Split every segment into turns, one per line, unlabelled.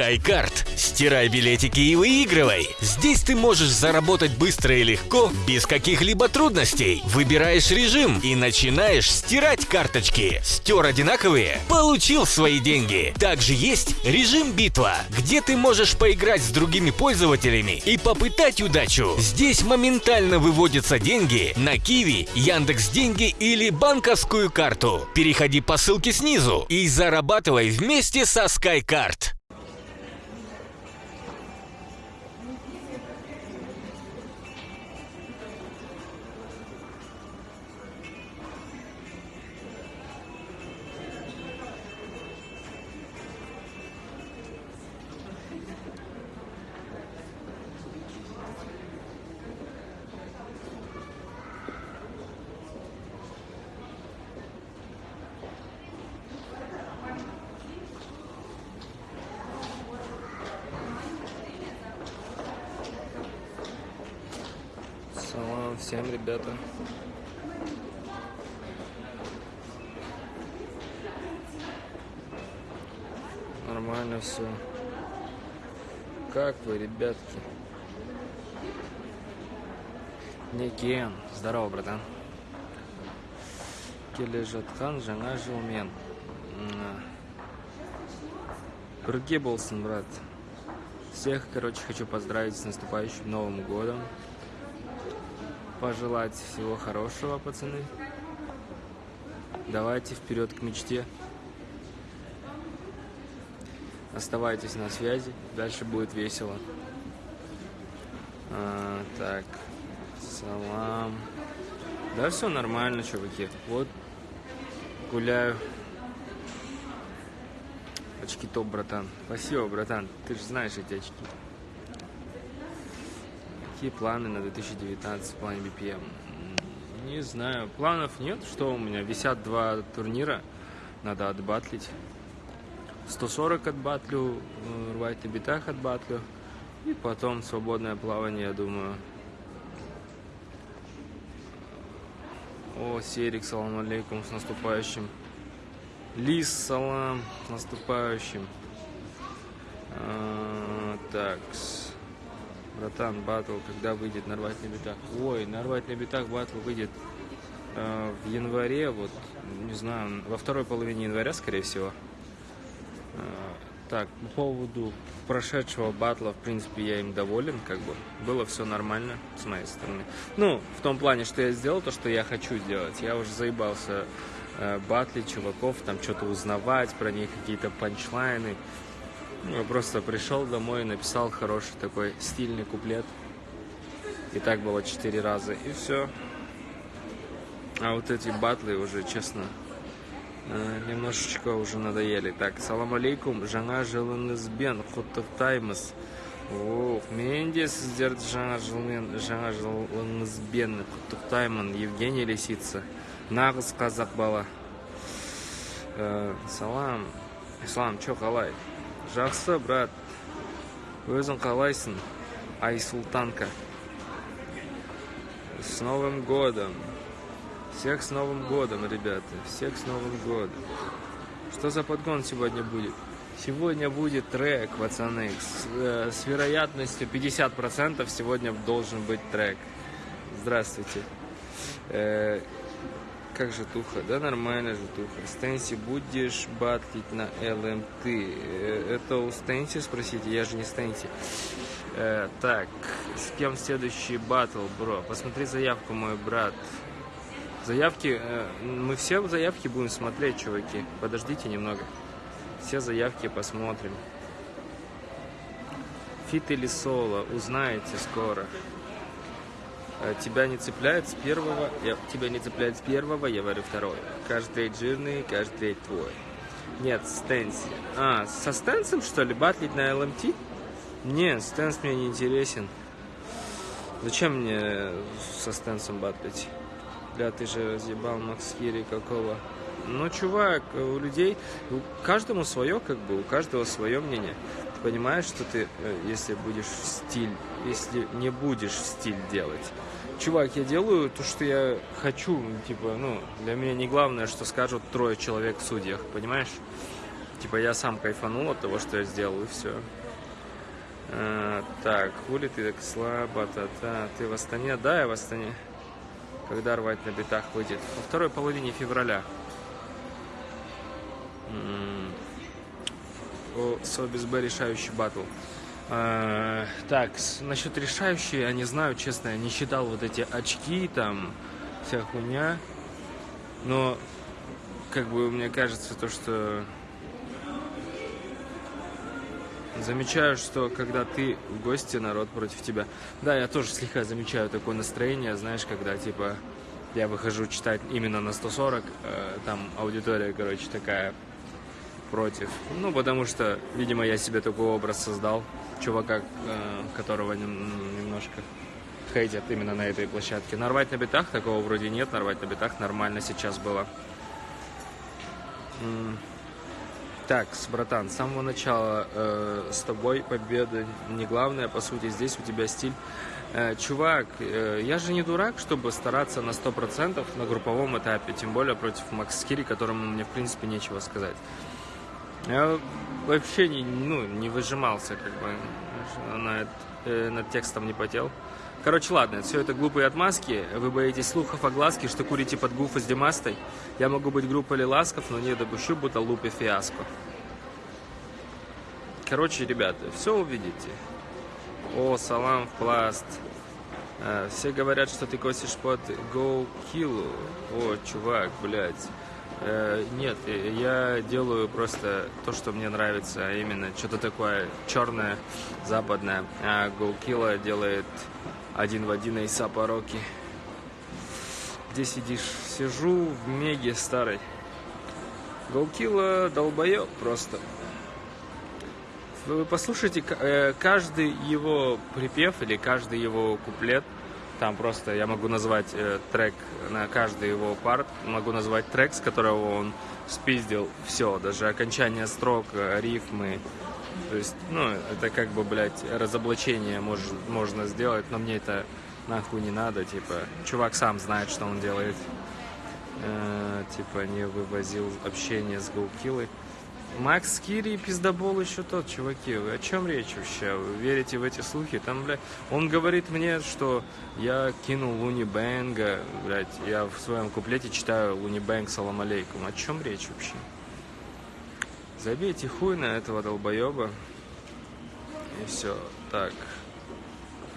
SkyCard. Стирай билетики и выигрывай. Здесь ты можешь заработать быстро и легко, без каких-либо трудностей. Выбираешь режим и начинаешь стирать карточки. Стер одинаковые? Получил свои деньги. Также есть режим битва, где ты можешь поиграть с другими пользователями и попытать удачу. Здесь моментально выводятся деньги на Киви, Яндекс Деньги или банковскую карту. Переходи по ссылке снизу и зарабатывай вместе со SkyCard.
Всем, ребята. Нормально все. Как вы, ребятки? Некен. Здорово, братан. келе жатқан жаңа жылмен бірге болсын брат всех короче хочу поздравить с наступающим новым годом пожелать всего хорошего, пацаны. Давайте вперед к мечте. Оставайтесь на связи, дальше будет весело. А, так, салам. Да, все нормально, чуваки. Вот гуляю. Очки топ, братан. Спасибо, братан. Ты же знаешь эти очки. Какие планы на 2019 в плане BPM? М, Не знаю. Планов нет. Что у меня? Висят два турнира. Надо отбатлить. 140 отбатлю, э, рвать на битах отбатлю. И потом свободное плавание, я думаю. О, Серик, салам алейкум, с наступающим. Лис, салам, с наступающим. А, так, с- братан, батл, когда выйдет нарвать на битах? Ой, нарвать на битах батл выйдет э, в январе, вот, не знаю, во второй половине января, скорее всего. Э, Так, по поводу прошедшего батла, в принципе, я им доволен, как бы. Было все нормально с моей стороны. Ну, в том плане, что я сделал то, что я хочу сделать. Я уже заебался э, батлить чуваков, там что-то узнавать про них, какие-то панчлайны. Ну, Я просто пришел домой, написал хороший такой стильный куплет. И так было четыре раза, и все. А вот эти батлы уже, честно, э, немножечко уже надоели. Так, салам алейкум, жаңа жылыңызбен құттықтаймыз. Ох, мен де сіздерді жаңа жылмен, жаңа жылыңызбен құттықтаймын. Евгений Лисица, нағыз қазақ бала. Э, салам, ислам, чо қалай? Жақсы, брат. Өзің қалайсың? Айсултанка. С Новым годом! Всех с Новым годом, ребята! Всех с Новым годом! Что за подгон сегодня будет? Сегодня будет трек, пацаны. С, э, с вероятностью 50% сегодня должен быть трек. Здравствуйте. Э, как же туха? Да нормально же туха. Стэнси, будешь батлить на ЛМТ? Э, Это у Стэнси спросите, я же не Стэнси. Э, так, с кем следующий батл, бро? Посмотри заявку, мой брат. Заявки, э, мы все заявки будем смотреть, чуваки. Подождите немного. Все заявки посмотрим. Фит или соло, узнаете скоро. Э, Тебя не цепляет с первого, я, тебя не цепляет с первого, я варю второй. Каждый трейд жирный, каждый трейд твой. Нет, Стэнси. А, со Стэнсом, что ли, батлить на ЛМТ? Нет, Стэнс мне не интересен. Зачем мне со Стэнсом батлить? Бля, ты же разъебал Макс Хири какого. Ну, чувак, у людей, у каждому свое, как бы, у каждого свое мнение. Ты понимаешь, что ты, э, если будешь в стиль, если не будешь в стиль делать. Чувак, я делаю то, что я хочу, типа, ну, для меня не главное, что скажут трое человек в судьях, понимаешь? Типа я сам кайфанул от того, что я сделал, и все. А, так, хули ты так слабо, та-та. Ты в Астане? Да, я в Астане. Когда рвать на битах выйдет? Во второй половине февраля. О, Собис Б решающий батл. А, так, насчет решающей, я не знаю, честно, я не считал вот эти очки, там, вся хуйня. Но, как бы, мне кажется, то, что... Замечаю, что когда ты в гости, народ против тебя. Да, я тоже слегка замечаю такое настроение, знаешь, когда, типа, я выхожу читать именно на 140, э, там аудитория, короче, такая против. Ну, потому что, видимо, я себе такой образ создал. Чувака, э, которого нем- немножко хейтят именно на этой площадке. Нарвать на битах такого вроде нет, нарвать на битах нормально сейчас было. Так, братан, с самого начала э, с тобой победа не главное, по сути, здесь у тебя стиль. Э, чувак, э, я же не дурак, чтобы стараться на 100% на групповом этапе, тем более против Макс Кири, которому мне, в принципе, нечего сказать. Я вообще не, ну, не выжимался, как бы, над, э, над текстом не потел. Короче, ладно, все это глупые отмазки. Вы боитесь слухов о глазке, что курите под гуфа с Димастой. Я могу быть группой Лиласков, но не допущу, будто лупе фиаско. Короче, ребята, все увидите. О, салам в пласт. А, Все говорят, что ты косишь под Kill. О, чувак, блядь. Э, Нет, э, я делаю просто то, что мне нравится, а именно что-то такое черное, западное. А Kill делает один в один Эйсапа Рокки. Где сидишь? Сижу в Меге старой. Голкила долбоеб просто. Вы послушайте э, каждый его припев или каждый его куплет. Там просто я могу назвать э, трек на каждый его парт. Могу назвать трек, с которого он спиздил все, даже окончание строк, э, рифмы. То есть, ну, это как бы, блядь, разоблачение мож- можно сделать, но мне это нахуй не надо, типа, чувак сам знает, что он делает. Э, типа, не вывозил общение с Гоукиллой. Макс Кири и пиздобол еще тот, чуваки. Вы о чем речь вообще? Вы верите в эти слухи? Там, бля, он говорит мне, что я кинул Луни Бэнга, блядь, я в своем куплете читаю Луни Бэнг, салам алейкум. О чем речь вообще? Забейте хуй на этого долбоеба. И все. Так.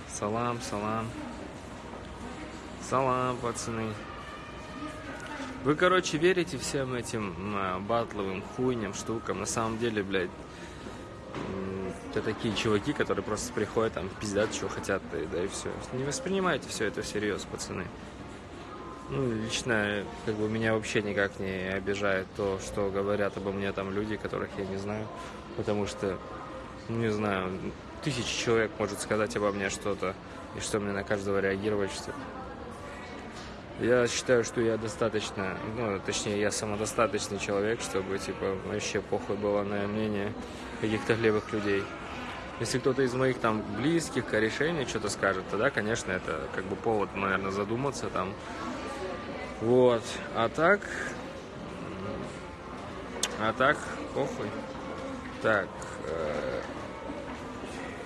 Салам, салам. Салам, пацаны. Вы, короче, верите всем этим а, батловым хуйням, штукам. На самом деле, блядь, это такие чуваки, которые просто приходят, там, пиздят, что хотят, и- да и все. Не воспринимайте все это всерьез, пацаны. Ну, лично, как бы, меня вообще никак не обижает то, что говорят обо мне там люди, которых я не знаю. Потому что, ну, не знаю, тысячи человек может сказать обо мне что-то, и что мне на каждого реагировать, что я считаю, что я достаточно, ну, точнее, я самодостаточный человек, чтобы, типа, вообще похуй было на мнение каких-то левых людей. Если кто-то из моих там близких, корешей мне что-то скажет, тогда, конечно, это как бы повод, наверное, задуматься там. Вот. А так... А так, похуй. Так. э,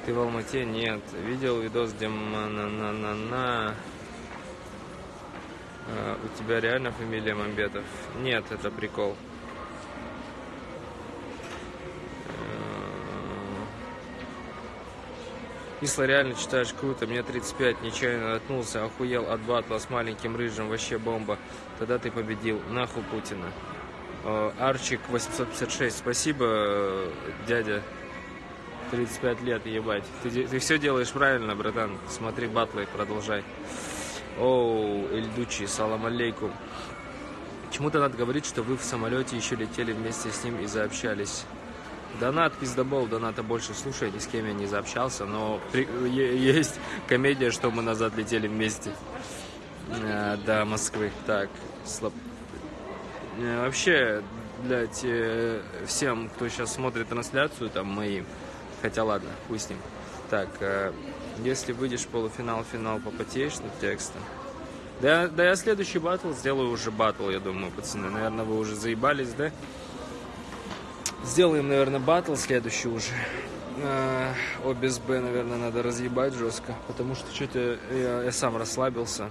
Ты в Алмате? Нет. Видел видос, где на-на-на-на... А, у тебя реально фамилия Мамбетов? Нет, это прикол. Исла реально читаешь круто, мне 35, нечаянно наткнулся, охуел от батла с маленьким рыжим, вообще бомба. Тогда ты победил, нахуй Путина. Э, Арчик 856, спасибо, э, дядя. 35 лет, ебать. Ты, ты все делаешь правильно, братан. Смотри батлы, продолжай. Оу, Эльдучи, салам алейкум. Почему-то надо говорить, что вы в самолете еще летели вместе с ним и заобщались. Донат, пиздобол, доната больше слушай, ни с кем я не заобщался, но при- есть комедия, что мы назад летели вместе э, до Москвы. Так, слаб... Э, Вообще, блядь, всем, кто сейчас смотрит трансляцию, там, мои, хотя ладно, хуй с ним. Так, э, если выйдешь в полуфинал, финал, попотеешь над текстом. Да, да я следующий батл сделаю уже батл, я думаю, пацаны. Наверное, вы уже заебались, да? Сделаем, наверное, батл следующий уже. Э, О без Б, наверное, надо разъебать жестко, потому что что-то я, я сам расслабился.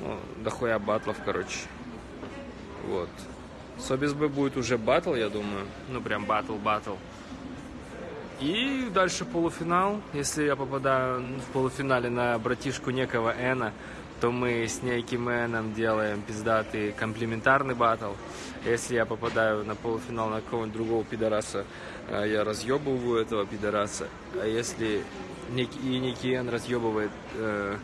Ну, дохуя батлов, короче. Вот. С О без Б будет уже батл, я думаю. Ну, прям батл-батл. И дальше полуфинал. Если я попадаю в полуфинале на братишку некого Эна, то мы с неким Эном делаем пиздатый комплементарный батл. Если я попадаю на полуфинал на какого-нибудь другого пидораса, э, я разъебываю этого пидораса. А если и некий Эн разъебывает э,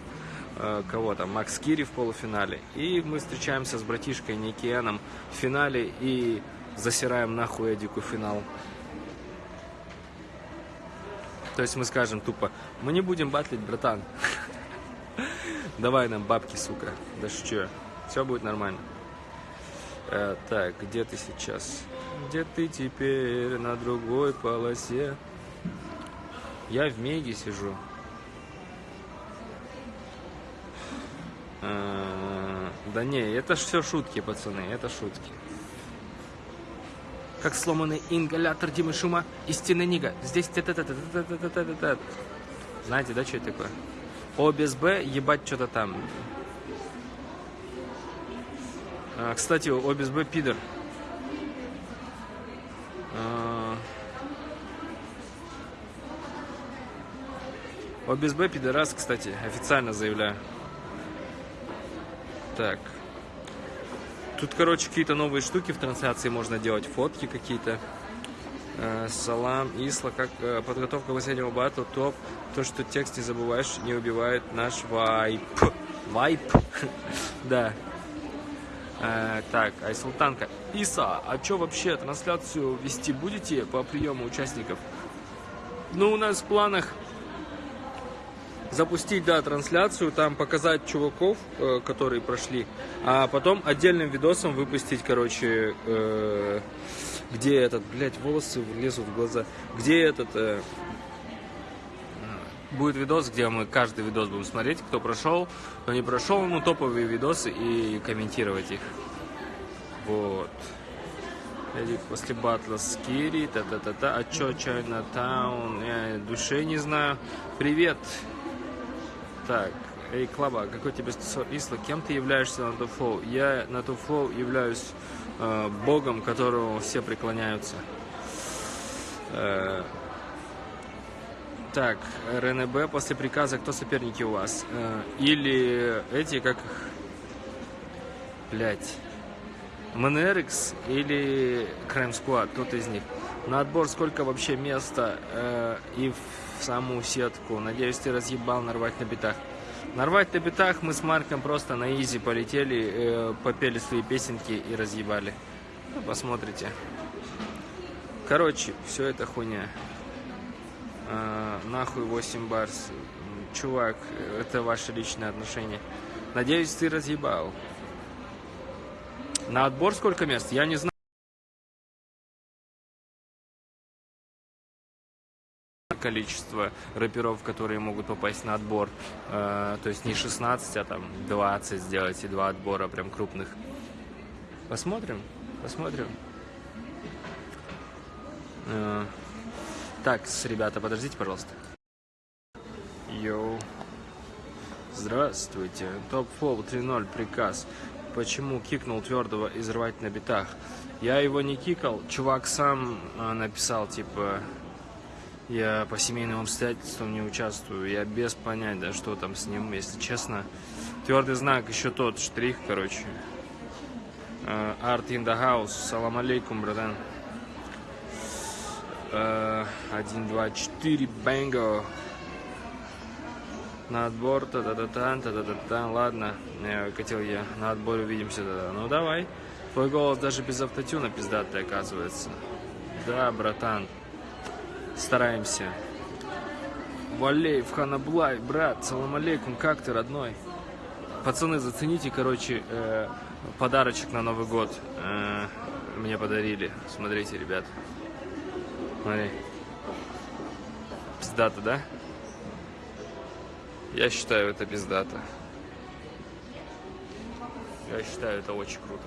э, кого там, Макс Кири в полуфинале, и мы встречаемся с братишкой Никианом в финале и засираем нахуй Эдику финал. То есть мы скажем тупо, мы не будем батлить, братан. Давай нам бабки, сука. Да шучу. Все будет нормально. Э, так, где ты сейчас? Где ты теперь на другой полосе? Я в Меге сижу. Э, Да не, это все шутки, пацаны, это шутки как сломанный ингалятор Димы Шума и стены Нига. Здесь... Знаете, да, что это такое? О без Б ебать что-то там. А, кстати, О без Б пидор. А... О без Б пидорас, кстати, официально заявляю. Так. Тут, короче, какие-то новые штуки в трансляции можно делать, фотки какие-то. Э, Салам, Исла, как э, подготовка последнего батла, топ. То, что текст не забываешь, не убивает наш вайп. Вайп? Да. Э, Так, Айсултанка. Иса, а что вообще, трансляцию вести будете по приему участников? Ну, у нас в планах запустить, да, трансляцию, там показать чуваков, э, которые прошли, а потом отдельным видосом выпустить, короче, э, где этот, блядь, волосы лезут в глаза, где этот, э, будет видос, где мы каждый видос будем смотреть, кто прошел, кто не прошел, ну, топовые видосы и комментировать их. Вот. После батла с Кири, та-та-та-та, а чё, Чайна Таун, я души не знаю. Привет, так, эй, Клаба, какой тебе стосор Исла? Кем ты являешься на Туфлоу? Я на Туфлоу являюсь э, богом, которого все преклоняются. Э, так, РНБ, после приказа, кто соперники у вас? Э, или эти, как их... Блять. МНРХ или Крайм Сквад, кто-то из них. На отбор сколько вообще места э, и в саму сетку. Надеюсь, ты разъебал нарвать на битах. Нарвать на битах мы с Марком просто на изи полетели, э, попели свои песенки и разъебали. Ну, посмотрите. Короче, все это хуйня. Э, нахуй 8 барс. Чувак, это ваше личное отношение. Надеюсь, ты разъебал. На отбор сколько мест? Я не знаю. Количество рэперов, которые могут попасть на отбор. Э, то есть не 16, а там 20 сделать и два отбора прям крупных. Посмотрим, посмотрим. Э, так, ребята, подождите, пожалуйста. Йоу. Здравствуйте. Топ Фол 3.0 приказ. Почему кикнул твердого из рвать на битах? Я его не кикал. Чувак сам э, написал, типа, я по семейным обстоятельствам не участвую. Я без понятия, что там с ним, если честно. Твердый знак, еще тот штрих, короче. Э, Art in the house. Салам алейкум, братан. Э, Один, два, четыре, бэнго. На отбор, та та та та та та та та ладно, э, хотел я, на отборе увидимся тогда. Ну давай, твой голос даже без автотюна пиздатый оказывается. Да, братан, стараемся. Валеев, Ханаблай, брат, салам алейкум, как ты, родной? Пацаны, зацените, короче, э, подарочек на Новый год. Э, мне подарили. Смотрите, ребят. Смотри. Пиздата, да? Я считаю, это пиздата. Я считаю, это очень круто.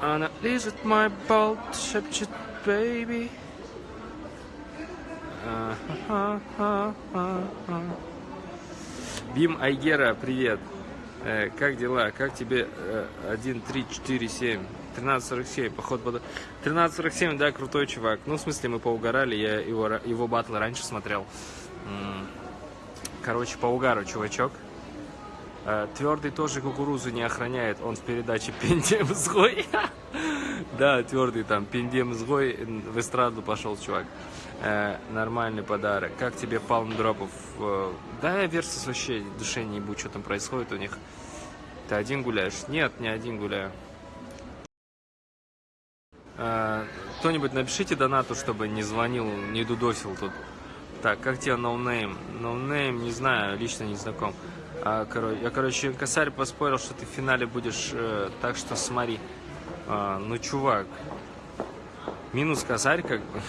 Она лежит мой болт, шепчет, baby. Бим Айгера, привет. Э, как дела? Как тебе э, 1, 3, 4, 7? 13.47, поход под... 13.47, да, крутой чувак. Ну, в смысле, мы поугорали, я его, его батл раньше смотрел. Короче, по угару, чувачок. Э, Твердый тоже кукурузу не охраняет, он в передаче Пендем Сгой. Да, твердый там, Пендем Сгой, в эстраду пошел чувак. Э, Нормальный подарок. Как тебе палм дропов? Э, Да, я Версус вообще душе не ебу, что там происходит у них. Ты один гуляешь? Нет, не один гуляю. Кто-нибудь напишите донату, чтобы не звонил, не дудосил тут. Так, как тебе ноунейм? Ноунейм, не знаю, лично не знаком. А, коро- я, короче, косарь поспорил, что ты в финале будешь, э, так что смотри. А, ну, чувак, минус косарь как бы.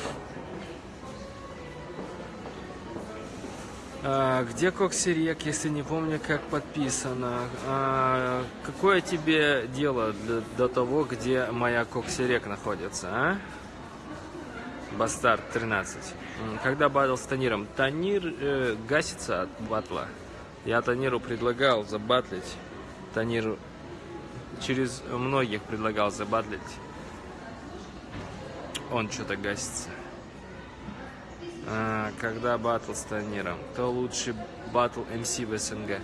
А, где Коксерек, если не помню, как подписано? А, какое тебе дело до, до того, где моя Коксерек находится, а? Бастард 13. М, Когда батл с Таниром? Танир э, гасится от батла. Я Таниру предлагал забатлить. Таниру через многих предлагал забатлить. Он что-то гасится. А, когда батл с Таниром? Кто лучший батл МС в СНГ?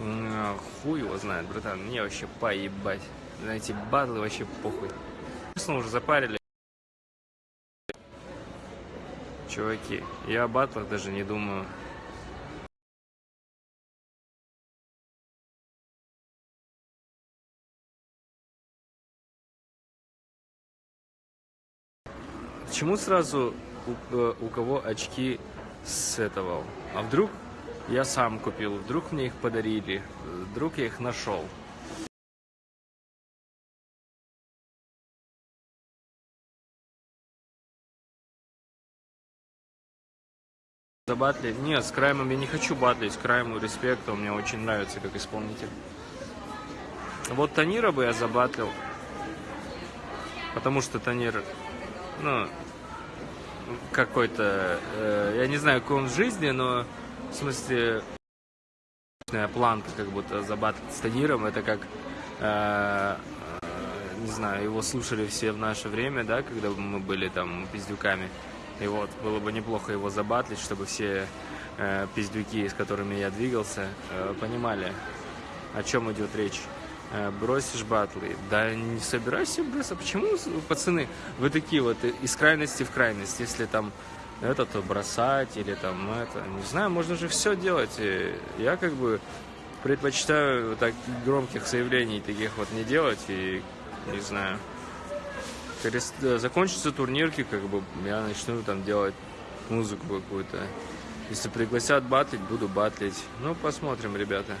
А, Хуй его знает, братан. Мне вообще поебать. На эти батлы вообще похуй. Собственно, уже запарили. Чуваки, я о батлах даже не думаю. Почему сразу у, э, у кого очки с этого? А вдруг я сам купил, вдруг мне их подарили, вдруг я их нашел. Забатли? Нет, с Краймом я не хочу батлить, Крайму респект, он мне очень нравится как исполнитель. Вот Танира бы я забатлил, потому что Танир, ну, какой-то, э, я не знаю, какой он в жизни, но в смысле планка как будто забатлить с Таниром, это как, э, э, не знаю, его слушали все в наше время, да, когда мы были там пиздюками. И вот, было бы неплохо его забатлить, чтобы все э, пиздюки, с которыми я двигался, э, понимали, о чем идет речь. Э, бросишь батлы. Да не собирайся бросать. Почему, пацаны, вы такие вот из крайности в крайность? Если там это, то бросать или там это, не знаю, можно же все делать. Я как бы предпочитаю так громких заявлений таких вот не делать и не знаю. Э, Закончатся турнирки, как бы я начну там делать музыку какую-то. Если пригласят батлить, буду батлить. Ну, посмотрим, ребята.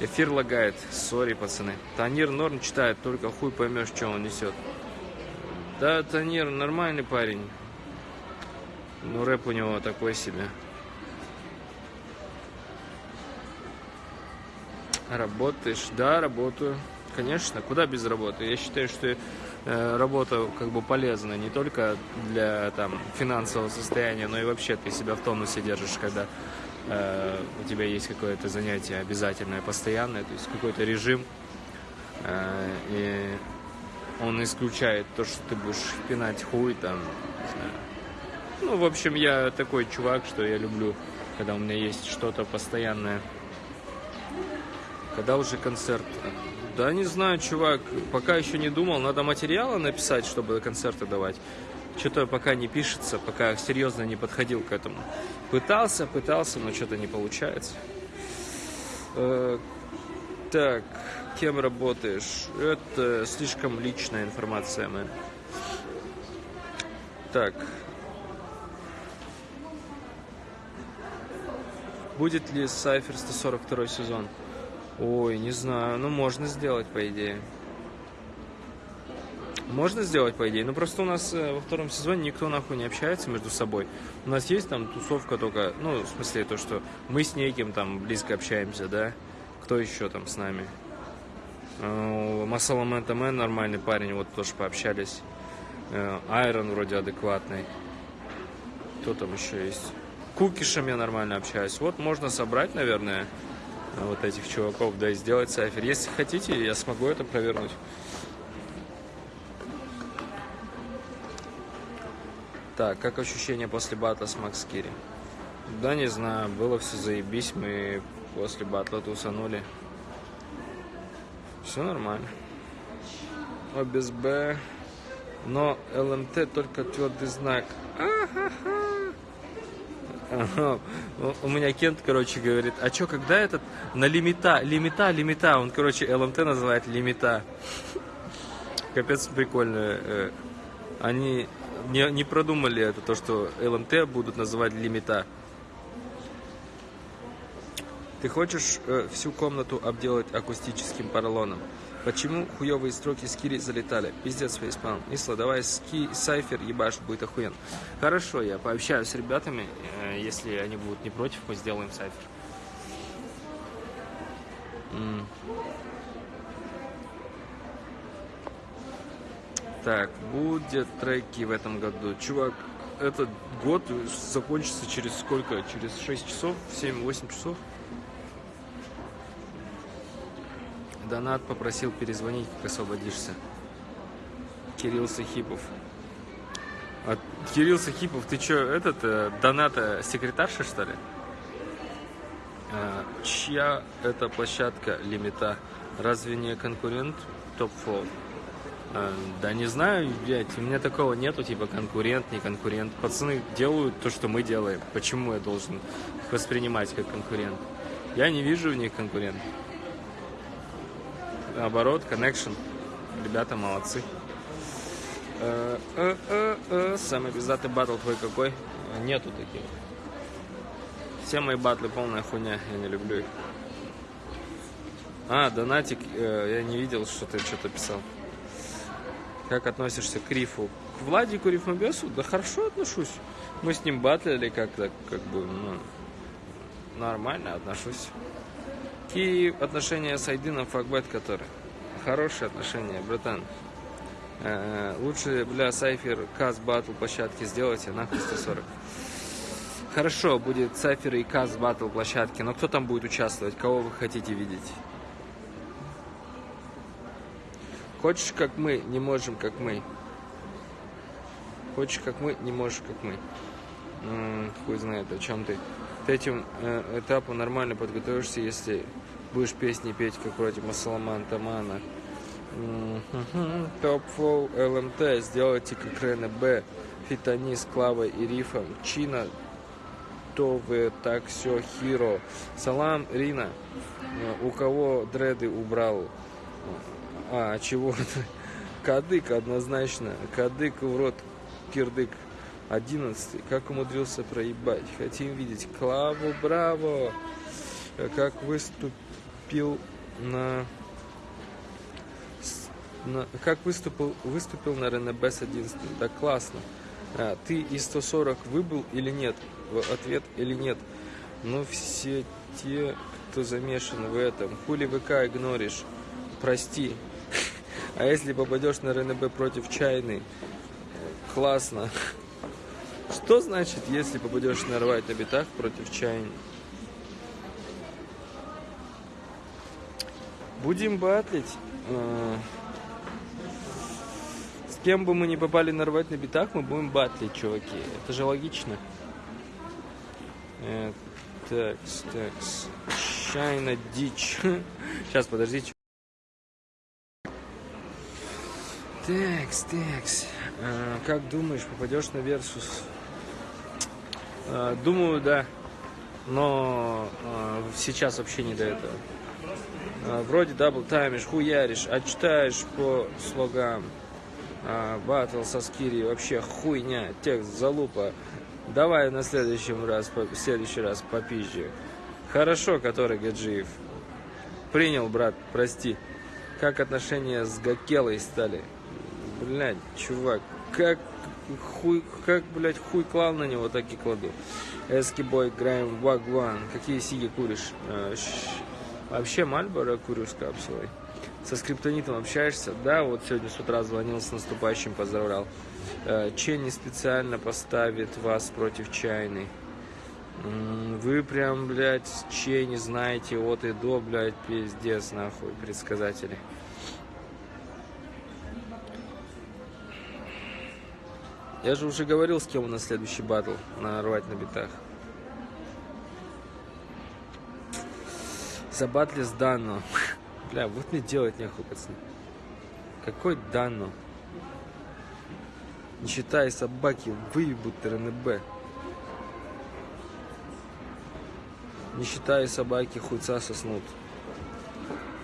Эфир лагает. Сори, пацаны. Танир норм читает, только хуй поймешь, что он несет. Да, Танир нормальный парень. Ну, рэп у него такой себе. Работаешь? Да, работаю. Конечно, куда без работы? Я считаю, что э, работа как бы полезна не только для там финансового состояния, но и вообще ты себя в тонусе держишь, когда э, у тебя есть какое-то занятие обязательное, постоянное, то есть какой-то режим, э, и он исключает то, что ты будешь пинать хуй там. Ну, в общем, я такой чувак, что я люблю, когда у меня есть что-то постоянное. Когда уже концерт? Да не знаю, чувак, пока еще не думал. Надо материалы написать, чтобы концерты давать. Что-то пока не пишется, пока серьезно не подходил к этому. Пытался, пытался, но что-то не получается. Э, так, кем работаешь? Это слишком личная информация, мэн. Так. Будет ли Cypher 142 сезон? Ой, не знаю. Ну, можно сделать, по идее. Можно сделать, по идее. Но просто у нас э, во втором сезоне никто нахуй не общается между собой. У нас есть там тусовка только, ну, в смысле, то, что мы с неким там близко общаемся, да? Кто еще там с нами? Э, Масаламен Тамен нормальный парень, вот тоже пообщались. Э, Айрон вроде адекватный. Кто там еще есть? Кукишем я нормально общаюсь. Вот можно собрать, наверное, вот этих чуваков, да и сделать сайфер. Если хотите, я смогу это провернуть. Так, как ощущения после батла с Макс Кири? Да не знаю, было все заебись, мы после батла тусанули. Все нормально. О, без Б. Но ЛМТ только твердый знак. У меня Кент, короче, говорит, а чё, когда этот на лимита, лимита, лимита, он, короче, ЛМТ называет лимита. Капец прикольно. э, Они не, не продумали это, то, что ЛМТ будут называть лимита. Ты хочешь э, всю комнату обделать акустическим поролоном? Почему хуевые строки с Кири залетали? Пиздец, фейспалм. Исла, давай ски, сайфер ебашь, будет охуен. Хорошо, я пообщаюсь с ребятами. э, если они будут не против, мы сделаем сайфер. М. Так, будет треки в этом году. Чувак, этот год закончится через сколько? Через 6 часов? 7-8 часов? Донат попросил перезвонить, как освободишься. Кирилл Сахипов. А, Кирилл Сахипов, ты чё, этот, э, доната секретарша, что ли? А, чья это площадка лимита? Разве не конкурент Top Flow? А, да не знаю, блядь, у меня такого нету, типа конкурент, не конкурент. Пацаны делают то, что мы делаем. Почему я должен воспринимать как конкурент? Я не вижу в них конкурент. Наоборот, connection. Ребята молодцы. Э, э, э, э, Самый пиздатый батл твой какой? Э, Нету таких. Все мои батлы полная хуйня, я не люблю их. А, донатик, э, я не видел, что ты что-то писал. Как относишься к Рифу? К Владику Рифмобесу? Да хорошо отношусь. Мы с ним батлили как-то, как бы, ну, нормально отношусь. Какие отношения с Айдином Факбет, который? Хорошие отношения, братан. Э, лучше, бля, Сайфер Каз Батл площадки сделайте, нахуй 140. Хорошо, будет Сайфер и Каз Батл площадки, но кто там будет участвовать? Кого вы хотите видеть? Хочешь, как мы, не можем, как мы. Хочешь, как мы, не можешь, как мы. М, хуй знает, о чем ты. К этим э, этапу нормально подготовишься, если будешь песни петь, как вроде Масаламан Тамана. Топ Фол ЛМТ, сделайте как Рене Б, Фитани с Клавой и Рифом, Чина, то вы так все хиро. Салам, Рина, Э, у кого дреды убрал? А, чего? Кадык однозначно. Кадык в рот кирдык. Одиннадцатый. Как умудрился проебать? Хотим видеть Клаву, браво! Как выступил на... на- как выступил, выступил на РНБ с 11 Да классно. А, ты из 140 выбыл или нет? В ответ или нет? Ну, все те, кто замешан в этом. Хули ВК игноришь? Прости. А если попадешь на РНБ против чайной? Классно. Что значит, если попадешь на рвать на битах против чайни? Будем батлить. Э, С кем бы мы не попали на рвать на битах, мы будем батлить, чуваки. Это же логично. Э, Такс, такс. Чайна дичь. Сейчас, подождите. Такс, такс. Э, Как думаешь, попадешь на Версус? Э, Думаю, да. Но э, сейчас вообще не до этого. Э, Вроде дабл таймишь, хуяришь, а читаешь по слогам. А, Батл со Скири вообще хуйня, текст залупа. Давай на следующем раз, по- в следующий раз попизже. Хорошо, который Гаджиев. Принял, брат, прости. Как отношения с Гакелой стали? Блядь, чувак, как хуй, как, блядь, хуй клал на него, так и кладу. Эскибой, играем в Вагван. Какие сиги куришь? Щ- Вообще Мальборо курю с капсулой. Со скриптонитом общаешься? Да, вот сегодня с утра звонил с наступающим, поздравлял. Э, Ченни специально поставит вас против чайной. Вы прям, блядь, Ченни знаете от и до, блядь, пиздец, нахуй, предсказатели. Я же уже говорил, с кем у нас следующий батл на рвать на битах. Забатле с Данно. Бля, вот мне делать нехуй, пацаны. Какой Данно? Не считая собаки, выебут РНБ. Не считая собаки, хуйца соснут.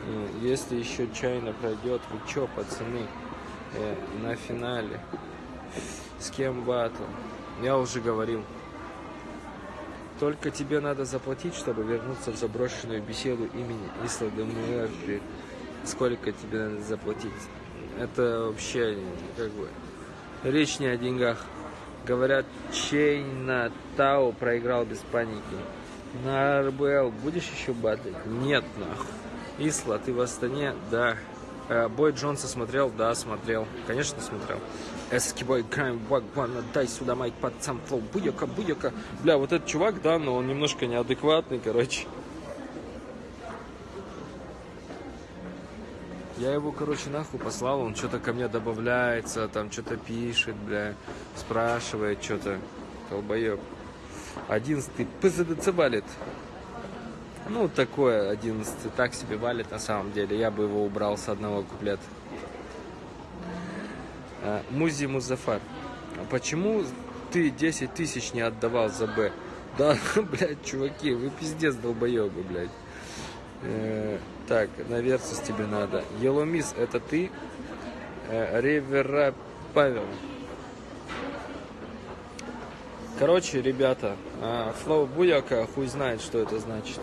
Э, Если еще чайно пройдет, вы чё, пацаны, э, на финале? С кем батл? Я уже говорил. Только тебе надо заплатить, чтобы вернуться в заброшенную беседу имени Исла де Муэрфи. Сколько тебе надо заплатить? Это вообще как бы речь не о деньгах. Говорят, Чейна Тау проиграл без паники. На РБЛ будешь еще батлить? Нет, нахуй. Исла, ты в Астане? Да. Э, Бой Джонса смотрел? Да, смотрел. Конечно, смотрел. Эски бой, крайм, вак, ванна, дай сюда майк под сам флоу. Буяка, буяка. Бля, вот этот чувак, да, но он немножко неадекватный, короче. Я его, короче, нахуй послал, он что-то ко мне добавляется, там что-то пишет, бля, спрашивает что-то. Толбоеб. Одиннадцатый ПЗДЦ валит. Ну, такое одиннадцатый, так себе валит на самом деле. Я бы его убрал с одного куплета. А, Музи Музафар. А почему ты 10 тысяч не отдавал за Б? Да, блядь, чуваки, вы пиздец долбоебы, блядь. Э, так, на Версус тебе надо. Еломис, это ты? Э, Ревера Павел. Короче, ребята, а, Флоу Буяка хуй знает, что это значит.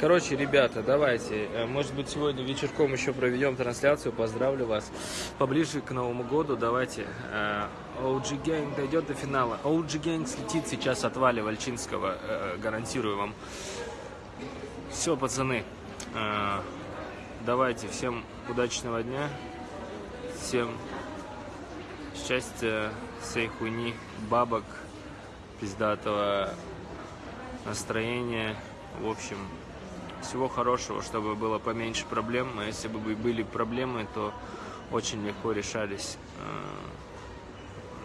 Короче, ребята, давайте, э, может быть, сегодня вечерком еще проведем трансляцию, поздравлю вас. Поближе к Новому году давайте. э, OG Gang дойдет до финала. OG Gang слетит сейчас от Вали Вальчинского, э, гарантирую вам. Все, пацаны, давайте, всем удачного дня, всем счастья, всей хуйни, бабок, пиздатого настроения, в общем, всего хорошего, чтобы было поменьше проблем. А если бы были проблемы, то очень легко решались. Э,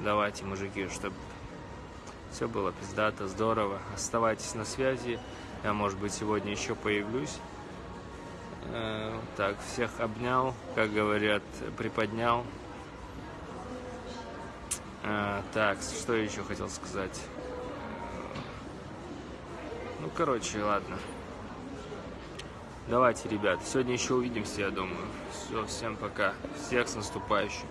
Давайте, мужики, чтобы все было пиздато, здорово. Оставайтесь на связи. Я, может быть, сегодня еще появлюсь. Э, Так, всех обнял, как говорят, приподнял. Э, Так, что еще хотел сказать? Ну, короче, ладно. Давайте, ребят, сегодня еще увидимся, я думаю. Все, всем пока. Всех с наступающим.